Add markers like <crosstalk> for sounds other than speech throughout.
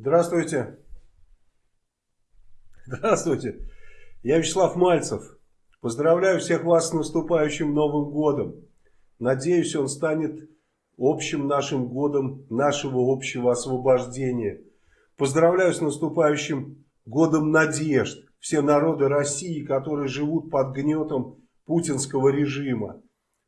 Здравствуйте. Здравствуйте. Я Вячеслав Мальцев. Поздравляю всех вас с наступающим Новым годом. Надеюсь, он станет общим нашим годом нашего общего освобождения. Поздравляю с наступающим годом надежд. Все народы России, которые живут под гнетом путинского режима.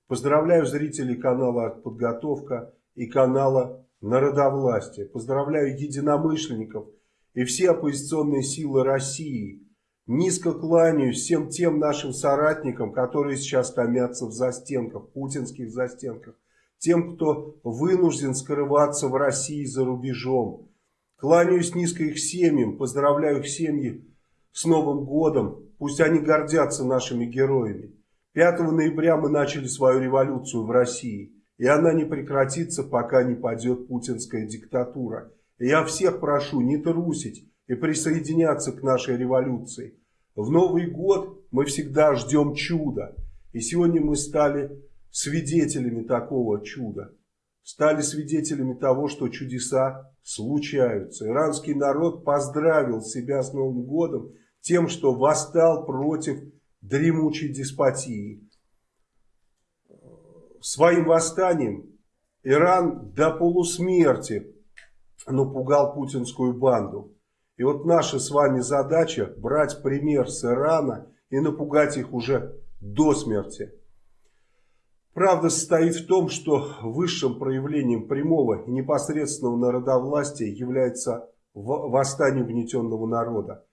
Поздравляю зрителей канала «Артподготовка» и канала народовластия. Поздравляю единомышленников и все оппозиционные силы России. Низко кланяюсь всем тем нашим соратникам, которые сейчас томятся в застенках, путинских застенках. Тем, кто вынужден скрываться в России за рубежом. Кланяюсь низко их семьям, поздравляю их семьи с Новым годом. Пусть они гордятся нашими героями. 5 ноября мы начали свою революцию в России. И она не прекратится, пока не падет путинская диктатура. И я всех прошу не трусить и присоединяться к нашей революции. В Новый год мы всегда ждем чуда. И сегодня мы стали свидетелями такого чуда. Стали свидетелями того, что чудеса случаются. Иранский народ поздравил себя с Новым годом тем, что восстал против дремучей деспотии своим восстанием Иран до полусмерти напугал путинскую банду. И вот наша с вами задача брать пример с Ирана и напугать их уже до смерти. Правда состоит в том, что высшим проявлением прямого и непосредственного народовластия является восстание угнетенного народа.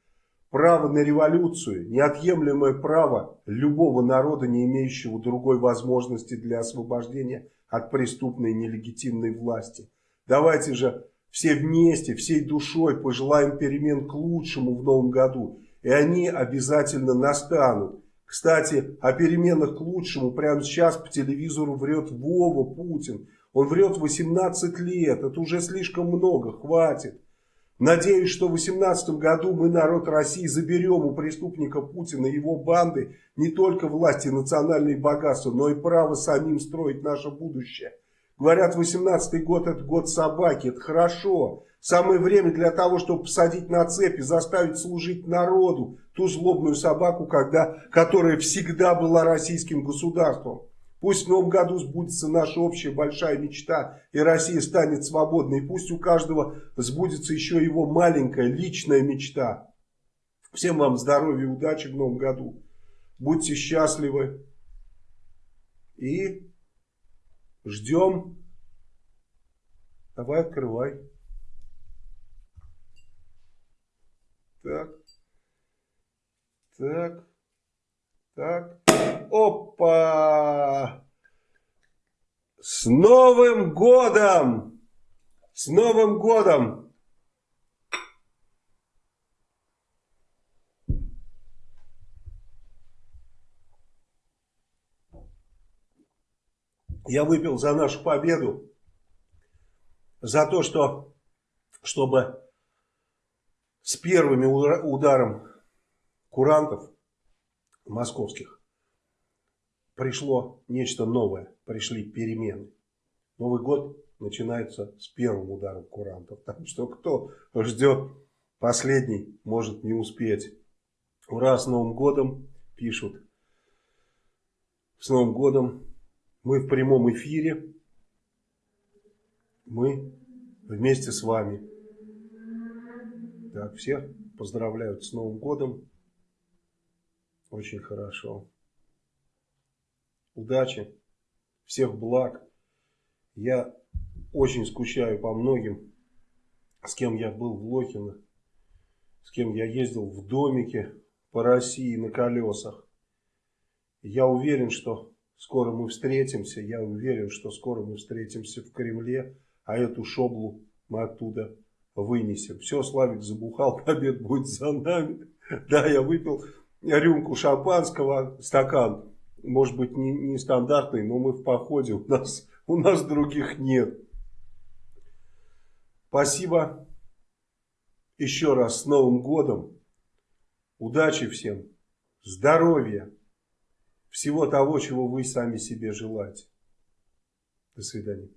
Право на революцию – неотъемлемое право любого народа, не имеющего другой возможности для освобождения от преступной нелегитимной власти. Давайте же все вместе, всей душой пожелаем перемен к лучшему в новом году. И они обязательно настанут. Кстати, о переменах к лучшему прямо сейчас по телевизору врет Вова Путин. Он врет 18 лет, это уже слишком много, хватит. Надеюсь, что в 2018 году мы, народ России, заберем у преступника Путина и его банды не только власти и национальные богатства, но и право самим строить наше будущее. Говорят, 18 год это год собаки, это хорошо. Самое время для того, чтобы посадить на цепи, заставить служить народу ту злобную собаку, когда, которая всегда была российским государством. Пусть в новом году сбудется наша общая большая мечта, и Россия станет свободной. И пусть у каждого сбудется еще его маленькая личная мечта. Всем вам здоровья и удачи в новом году. Будьте счастливы. И ждем. Давай открывай. Так. Так. Так. Опа! С Новым годом! С Новым годом! Я выпил за нашу победу, за то, что, чтобы с первыми ударом курантов московских пришло нечто новое, пришли перемены. Новый год начинается с первым ударом курантов. Так что кто ждет последний, может не успеть. Ура, с Новым годом, пишут. С Новым годом. Мы в прямом эфире. Мы вместе с вами. Так, всех поздравляют с Новым годом. Очень хорошо. Удачи, всех благ. Я очень скучаю по многим, с кем я был в Лохино, с кем я ездил в домике по России на колесах. Я уверен, что скоро мы встретимся, я уверен, что скоро мы встретимся в Кремле, а эту шоблу мы оттуда вынесем. Все, Славик забухал, <laughs> побед будет за нами. Да, я выпил рюмку шампанского, стакан, может быть не, не стандартный, но мы в походе, у нас, у нас других нет. Спасибо еще раз с Новым годом. Удачи всем, здоровья, всего того, чего вы сами себе желаете. До свидания.